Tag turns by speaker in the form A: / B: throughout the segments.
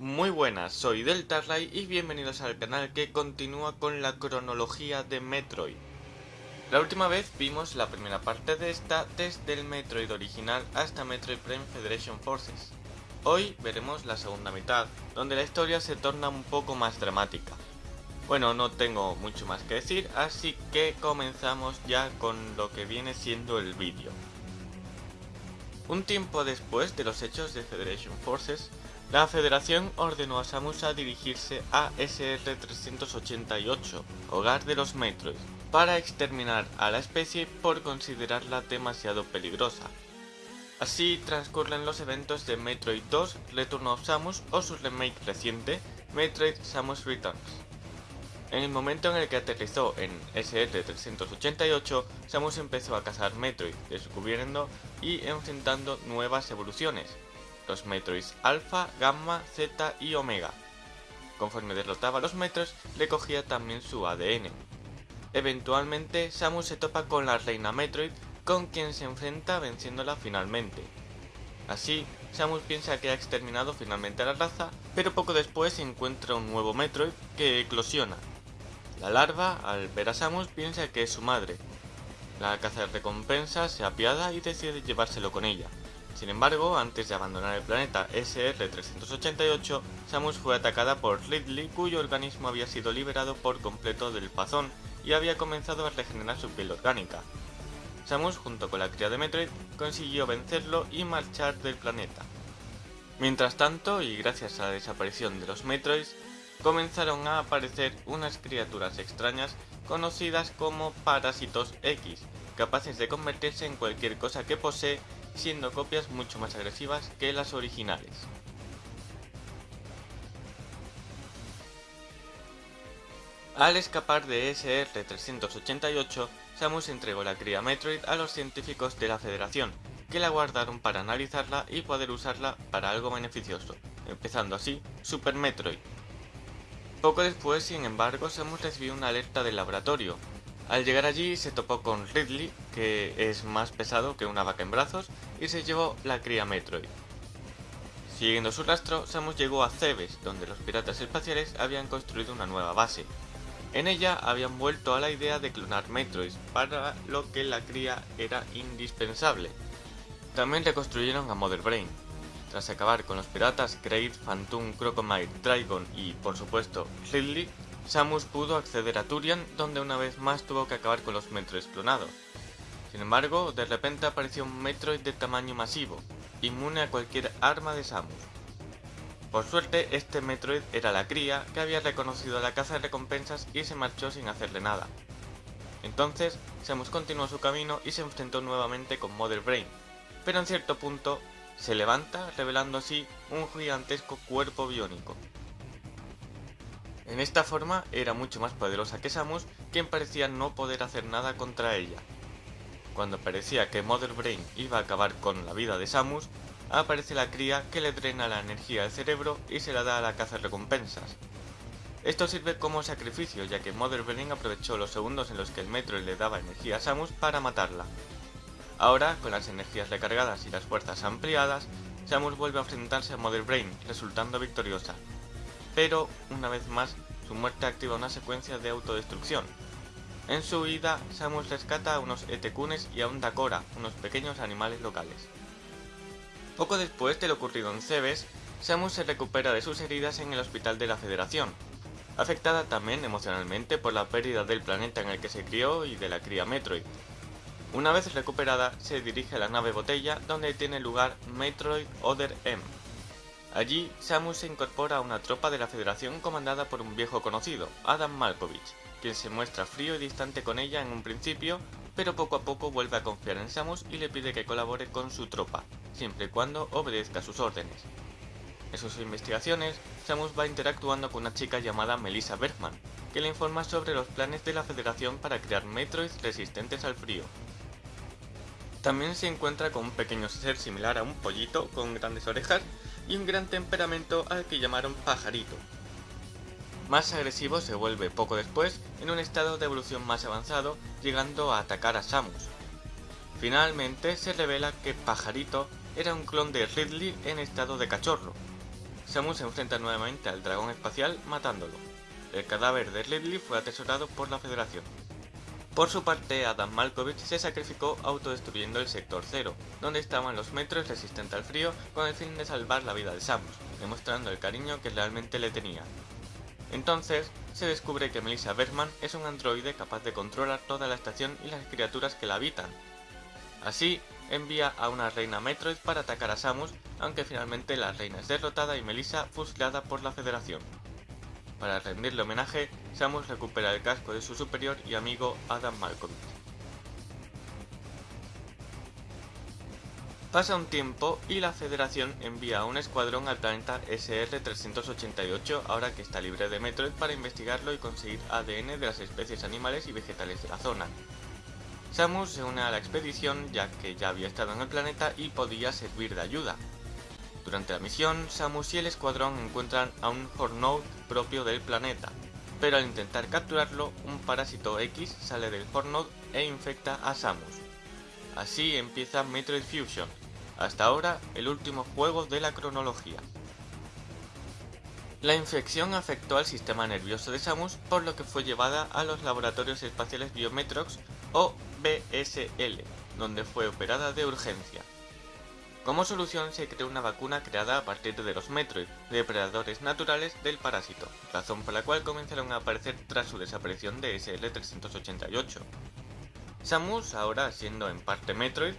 A: Muy buenas, soy Deltarlight y bienvenidos al canal que continúa con la cronología de Metroid. La última vez vimos la primera parte de esta desde el Metroid original hasta Metroid Prime Federation Forces. Hoy veremos la segunda mitad, donde la historia se torna un poco más dramática. Bueno, no tengo mucho más que decir, así que comenzamos ya con lo que viene siendo el vídeo. Un tiempo después de los hechos de Federation Forces, la Federación ordenó a Samus a dirigirse a SR-388, hogar de los Metroid, para exterminar a la especie por considerarla demasiado peligrosa. Así transcurren los eventos de Metroid 2 Return of Samus o su remake reciente, Metroid Samus Returns. En el momento en el que aterrizó en SR-388, Samus empezó a cazar Metroid, descubriendo y enfrentando nuevas evoluciones, los Metroids Alpha, Gamma, Z y Omega. Conforme derrotaba a los Metroids, recogía también su ADN. Eventualmente, Samus se topa con la Reina Metroid, con quien se enfrenta venciéndola finalmente. Así, Samus piensa que ha exterminado finalmente a la raza, pero poco después encuentra un nuevo Metroid que eclosiona. La larva, al ver a Samus, piensa que es su madre. La caza de recompensa se apiada y decide llevárselo con ella. Sin embargo, antes de abandonar el planeta SR-388, Samus fue atacada por Ridley, cuyo organismo había sido liberado por completo del pazón y había comenzado a regenerar su piel orgánica. Samus, junto con la cría de Metroid, consiguió vencerlo y marchar del planeta. Mientras tanto, y gracias a la desaparición de los Metroids, comenzaron a aparecer unas criaturas extrañas conocidas como Parásitos X, capaces de convertirse en cualquier cosa que posee siendo copias mucho más agresivas que las originales. Al escapar de SR-388, Samus entregó la cría Metroid a los científicos de la Federación, que la guardaron para analizarla y poder usarla para algo beneficioso, empezando así Super Metroid. Poco después, sin embargo, Samus recibió una alerta del laboratorio, al llegar allí se topó con Ridley, que es más pesado que una vaca en brazos, y se llevó la cría Metroid. Siguiendo su rastro, Samus llegó a Cebes, donde los piratas espaciales habían construido una nueva base. En ella habían vuelto a la idea de clonar Metroids, para lo que la cría era indispensable. También reconstruyeron a Mother Brain. Tras acabar con los piratas Kraid, Phantom, Crocomile, Dragon y, por supuesto, Ridley, Samus pudo acceder a Turian, donde una vez más tuvo que acabar con los Metroids clonados. Sin embargo, de repente apareció un Metroid de tamaño masivo, inmune a cualquier arma de Samus. Por suerte, este Metroid era la cría que había reconocido la caza de recompensas y se marchó sin hacerle nada. Entonces, Samus continuó su camino y se enfrentó nuevamente con Mother Brain, pero en cierto punto se levanta revelando así un gigantesco cuerpo biónico. En esta forma era mucho más poderosa que Samus, quien parecía no poder hacer nada contra ella. Cuando parecía que Mother Brain iba a acabar con la vida de Samus, aparece la cría que le drena la energía al cerebro y se la da a la caza recompensas. Esto sirve como sacrificio ya que Mother Brain aprovechó los segundos en los que el metro le daba energía a Samus para matarla. Ahora, con las energías recargadas y las fuerzas ampliadas, Samus vuelve a enfrentarse a Mother Brain, resultando victoriosa, pero una vez más su muerte activa una secuencia de autodestrucción. En su huida, Samus rescata a unos Etekunes y a un Dakora, unos pequeños animales locales. Poco después de lo ocurrido en Cebes, Samus se recupera de sus heridas en el hospital de la Federación, afectada también emocionalmente por la pérdida del planeta en el que se crió y de la cría Metroid. Una vez recuperada, se dirige a la nave botella donde tiene lugar Metroid Other M, Allí, Samus se incorpora a una tropa de la Federación comandada por un viejo conocido, Adam Malkovich, quien se muestra frío y distante con ella en un principio, pero poco a poco vuelve a confiar en Samus y le pide que colabore con su tropa, siempre y cuando obedezca sus órdenes. En sus investigaciones, Samus va interactuando con una chica llamada Melissa Bergman, que le informa sobre los planes de la Federación para crear Metroids resistentes al frío. También se encuentra con un pequeño ser similar a un pollito con grandes orejas y un gran temperamento al que llamaron pajarito. Más agresivo se vuelve poco después en un estado de evolución más avanzado, llegando a atacar a Samus. Finalmente se revela que Pajarito era un clon de Ridley en estado de cachorro. Samus se enfrenta nuevamente al dragón espacial matándolo. El cadáver de Ridley fue atesorado por la Federación. Por su parte, Adam Malkovich se sacrificó autodestruyendo el Sector Cero, donde estaban los metros resistentes al frío con el fin de salvar la vida de Samus, demostrando el cariño que realmente le tenía. Entonces, se descubre que Melissa Bergman es un androide capaz de controlar toda la estación y las criaturas que la habitan. Así, envía a una reina Metroid para atacar a Samus, aunque finalmente la reina es derrotada y Melissa fusilada por la Federación. Para rendirle homenaje, Samus recupera el casco de su superior y amigo Adam Malkovich. Pasa un tiempo y la Federación envía un escuadrón al planeta SR-388 ahora que está libre de Metroid para investigarlo y conseguir ADN de las especies animales y vegetales de la zona. Samus se une a la expedición ya que ya había estado en el planeta y podía servir de ayuda, durante la misión, Samus y el escuadrón encuentran a un Hornode propio del planeta, pero al intentar capturarlo, un parásito X sale del Hornode e infecta a Samus. Así empieza Metroid Fusion, hasta ahora el último juego de la cronología. La infección afectó al sistema nervioso de Samus, por lo que fue llevada a los laboratorios espaciales Biometrox o BSL, donde fue operada de urgencia. Como solución se creó una vacuna creada a partir de los Metroid, depredadores naturales del parásito, razón por la cual comenzaron a aparecer tras su desaparición de SL-388. Samus, ahora siendo en parte Metroid,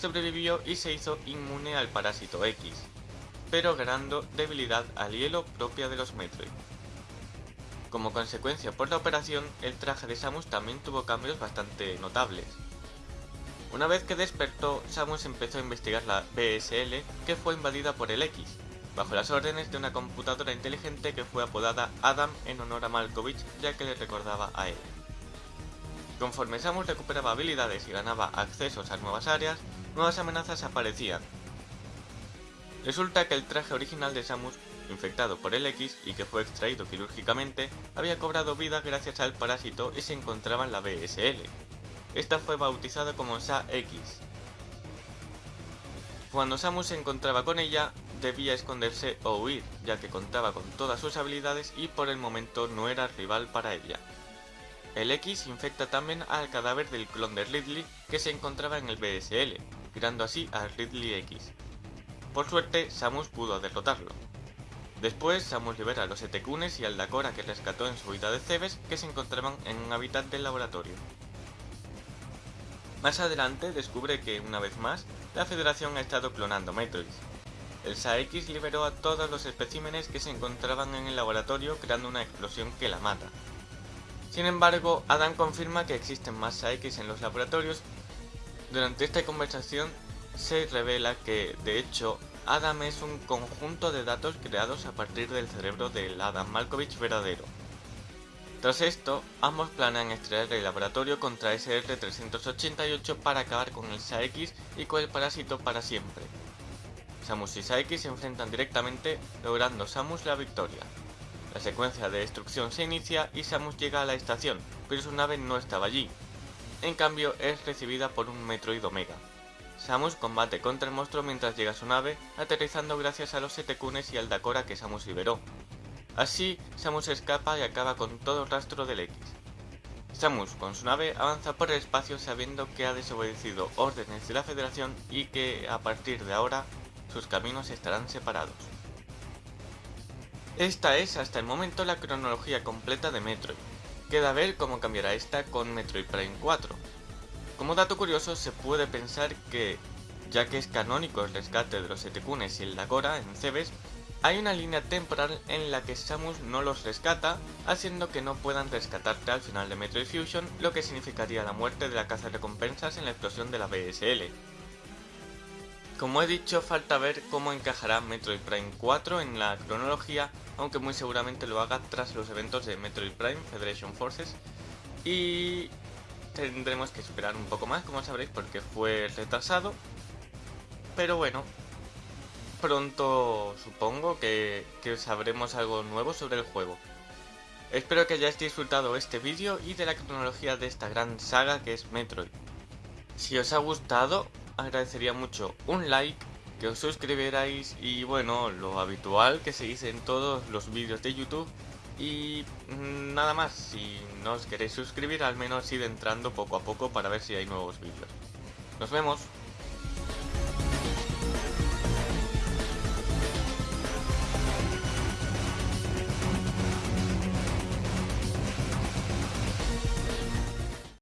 A: sobrevivió y se hizo inmune al parásito X, pero ganando debilidad al hielo propia de los Metroid. Como consecuencia por la operación, el traje de Samus también tuvo cambios bastante notables. Una vez que despertó, Samus empezó a investigar la BSL que fue invadida por el X, bajo las órdenes de una computadora inteligente que fue apodada Adam en honor a Malkovich ya que le recordaba a él. Conforme Samus recuperaba habilidades y ganaba accesos a nuevas áreas, nuevas amenazas aparecían. Resulta que el traje original de Samus, infectado por el X y que fue extraído quirúrgicamente, había cobrado vida gracias al parásito y se encontraba en la BSL, esta fue bautizada como Sa-X. Cuando Samus se encontraba con ella, debía esconderse o huir, ya que contaba con todas sus habilidades y por el momento no era rival para ella. El X infecta también al cadáver del clon de Ridley que se encontraba en el BSL, creando así a Ridley X. Por suerte, Samus pudo derrotarlo. Después, Samus libera a los Etekunes y al Dakora que rescató en su vida de Cebes que se encontraban en un hábitat del laboratorio. Más adelante descubre que, una vez más, la Federación ha estado clonando Metroids. El SAX liberó a todos los especímenes que se encontraban en el laboratorio creando una explosión que la mata. Sin embargo, Adam confirma que existen más SAX en los laboratorios. Durante esta conversación se revela que, de hecho, Adam es un conjunto de datos creados a partir del cerebro del Adam Malkovich verdadero. Tras esto, ambos planean extraer el laboratorio contra SR-388 para acabar con el SAX y con el parásito para siempre. Samus y Saix se enfrentan directamente, logrando Samus la victoria. La secuencia de destrucción se inicia y Samus llega a la estación, pero su nave no estaba allí. En cambio, es recibida por un Metroid Omega. Samus combate contra el monstruo mientras llega a su nave, aterrizando gracias a los Setekunes y al Dakora que Samus liberó, Así, Samus escapa y acaba con todo rastro del X. Samus, con su nave, avanza por el espacio sabiendo que ha desobedecido órdenes de la Federación y que, a partir de ahora, sus caminos estarán separados. Esta es hasta el momento la cronología completa de Metroid. Queda ver cómo cambiará esta con Metroid Prime 4. Como dato curioso, se puede pensar que, ya que es canónico el rescate de los Etekunes y el Dagora en Cebes, hay una línea temporal en la que Samus no los rescata, haciendo que no puedan rescatarte al final de Metroid Fusion, lo que significaría la muerte de la caza de recompensas en la explosión de la BSL. Como he dicho, falta ver cómo encajará Metroid Prime 4 en la cronología, aunque muy seguramente lo haga tras los eventos de Metroid Prime Federation Forces, y tendremos que esperar un poco más, como sabréis, porque fue retrasado, pero bueno, pronto supongo que, sabremos algo nuevo sobre el juego. Espero que hayáis disfrutado este vídeo y de la cronología de esta gran saga que es Metroid. Si os ha gustado, agradecería mucho un like, que os suscribierais y bueno, lo habitual que se dice en todos los vídeos de YouTube y mm, nada más, si no os queréis suscribir al menos id entrando poco a poco para ver si hay nuevos vídeos. Nos vemos.